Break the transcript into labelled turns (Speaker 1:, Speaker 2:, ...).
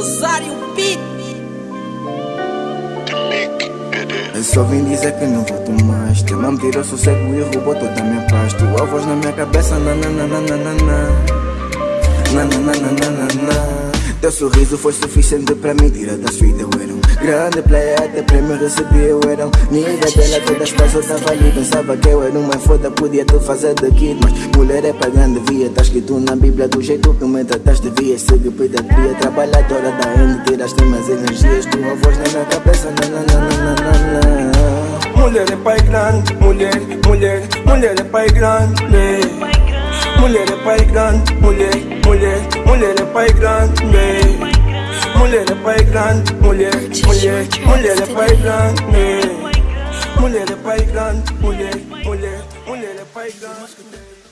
Speaker 1: Rosário Beat.
Speaker 2: Eu só vim dizer que não volto mais. Teu nome tirou sossego e roubou toda a minha paz. Tua voz na minha cabeça, nananana Nananana Teu sorriso foi suficiente pra me tirar da sua grande player, até prêmio recebi Eu era um nigga dela, todas as pessoas tava ali Pensava que eu era uma foda, podia te fazer daqui Mas mulher é pagando, devia Tá escrito na bíblia do jeito que me trataste Devia seguir pediatria, trabalhadora da end Tiraste minhas energias, tua voz na minha cabeça na na na na na na
Speaker 3: Mulher é pai grande, mulher, mulher, mulher é pai grande Mulher é pai grande, mulher, mulher, mulher é pai grande paigran, mulher, mulher, mulher é paigran, mulher é paigran, mulher, mulher, mulher é paigran.